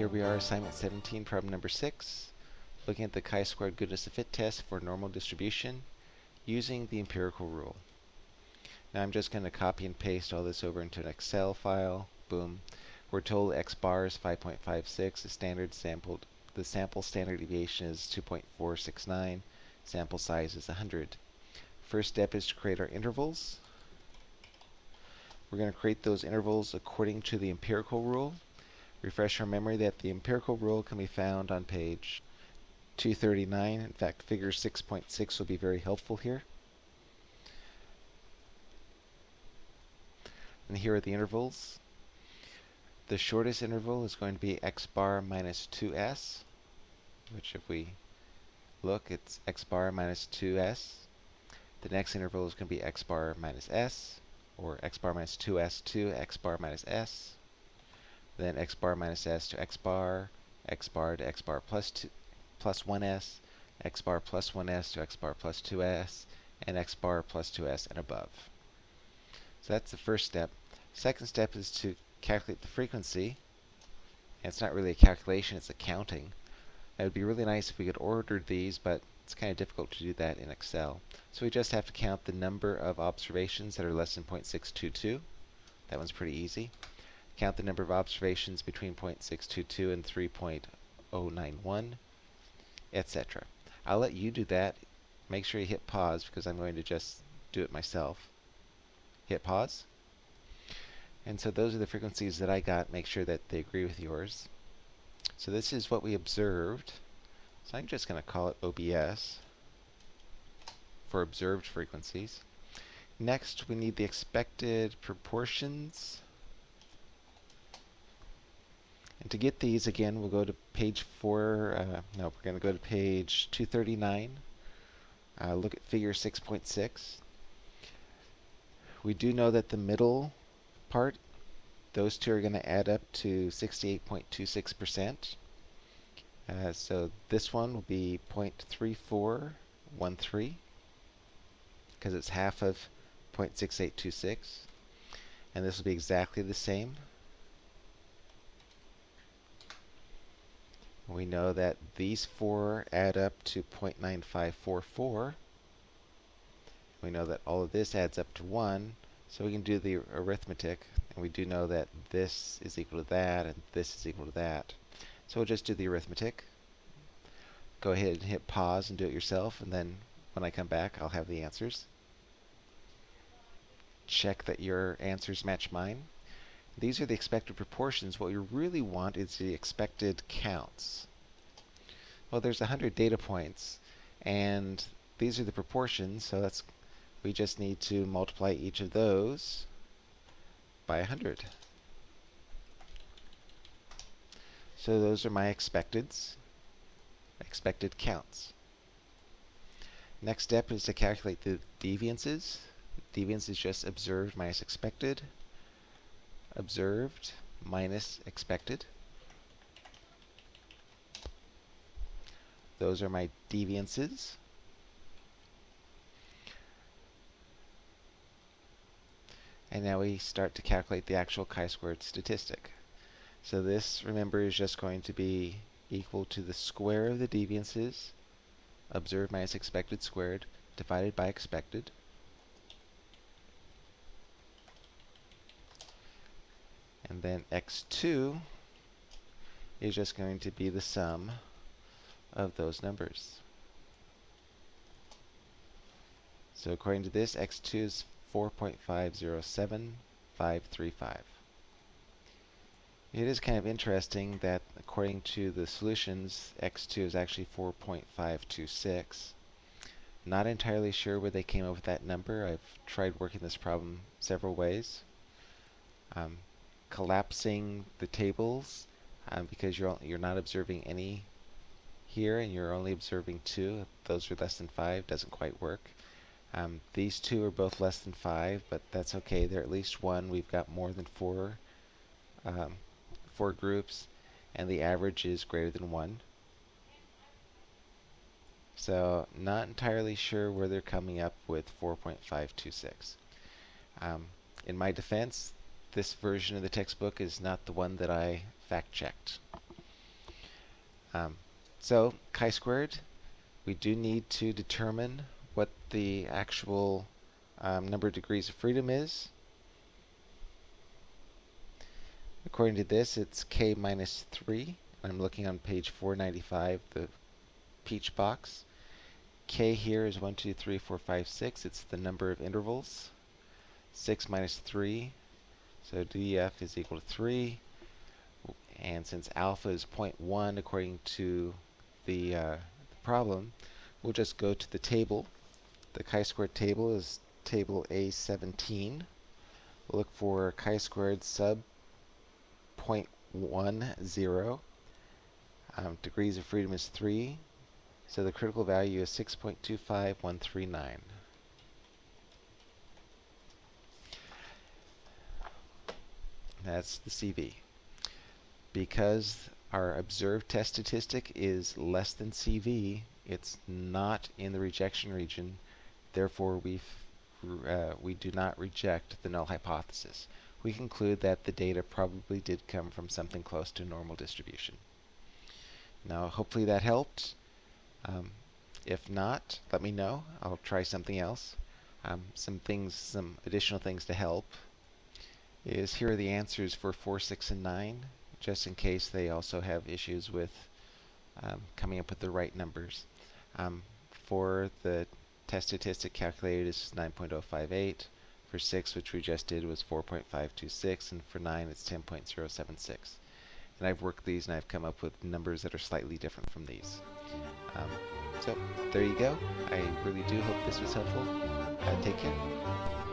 here we are, assignment 17, problem number 6, looking at the chi-squared goodness of fit test for normal distribution using the empirical rule. Now I'm just going to copy and paste all this over into an Excel file. Boom. We're told x bar is 5.56. The standard sampled, the sample standard deviation is 2.469. Sample size is 100. First step is to create our intervals. We're going to create those intervals according to the empirical rule. Refresh our memory that the empirical rule can be found on page 239. In fact, figure 6.6 will be very helpful here. And here are the intervals. The shortest interval is going to be x bar minus 2s, which if we look, it's x bar minus 2s. The next interval is going to be x bar minus s, or x bar minus 2s to x bar minus s then x bar minus s to x bar, x bar to x bar plus, two, plus 1s, x bar plus 1s to x bar plus 2s, and x bar plus 2s and above. So that's the first step. Second step is to calculate the frequency. And it's not really a calculation, it's a counting. It would be really nice if we could order these, but it's kind of difficult to do that in Excel. So we just have to count the number of observations that are less than 0.622. That one's pretty easy count the number of observations between 0.622 and 3.091, etc. I'll let you do that. Make sure you hit pause because I'm going to just do it myself. Hit pause. And so those are the frequencies that I got. Make sure that they agree with yours. So this is what we observed. So I'm just going to call it OBS for observed frequencies. Next, we need the expected proportions. And to get these, again, we'll go to page 4. Uh, no, we're going to go to page 239. Uh, look at figure 6.6. We do know that the middle part, those two are going to add up to 68.26%. Uh, so this one will be 0.3413 because it's half of 0.6826. And this will be exactly the same we know that these four add up to 0.9544. We know that all of this adds up to 1, so we can do the arithmetic, and we do know that this is equal to that, and this is equal to that. So we'll just do the arithmetic. Go ahead and hit pause and do it yourself, and then when I come back, I'll have the answers. Check that your answers match mine. These are the expected proportions. What you really want is the expected counts. Well, there's 100 data points, and these are the proportions, so that's we just need to multiply each of those by 100. So those are my expecteds, expected counts. Next step is to calculate the deviances. Deviance is just observed minus expected observed minus expected. Those are my deviances. And now we start to calculate the actual chi-squared statistic. So this, remember, is just going to be equal to the square of the deviances, observed minus expected squared, divided by expected. And then x2 is just going to be the sum of those numbers. So according to this, x2 is 4.507535. It is kind of interesting that according to the solutions, x2 is actually 4.526. Not entirely sure where they came up with that number. I've tried working this problem several ways. Um, collapsing the tables um, because you're you're not observing any here and you're only observing two. Those are less than five. Doesn't quite work. Um, these two are both less than five, but that's okay. They're at least one. We've got more than four um, four groups, and the average is greater than one. So not entirely sure where they're coming up with 4.526. Um, in my defense, this version of the textbook is not the one that I fact-checked. Um, so chi-squared, we do need to determine what the actual um, number of degrees of freedom is. According to this, it's k minus 3. I'm looking on page 495, the peach box. k here is 1, 2, 3, 4, 5, 6. It's the number of intervals. 6 minus 3, so df is equal to 3. And since alpha is 0.1 according to the, uh, the problem, we'll just go to the table. The chi-squared table is table A17. We'll look for chi-squared sub 0.10. Um, degrees of freedom is 3. So the critical value is 6.25139. That's the CV. Because our observed test statistic is less than CV, it's not in the rejection region. Therefore, we uh, we do not reject the null hypothesis. We conclude that the data probably did come from something close to normal distribution. Now, hopefully that helped. Um, if not, let me know. I'll try something else. Um, some things, some additional things to help is here are the answers for 4, 6, and 9, just in case they also have issues with um, coming up with the right numbers. Um, for the test statistic calculated is 9.058. For 6, which we just did, was 4.526, and for 9, it's 10.076. And I've worked these and I've come up with numbers that are slightly different from these. Um, so there you go. I really do hope this was helpful. Uh, take care.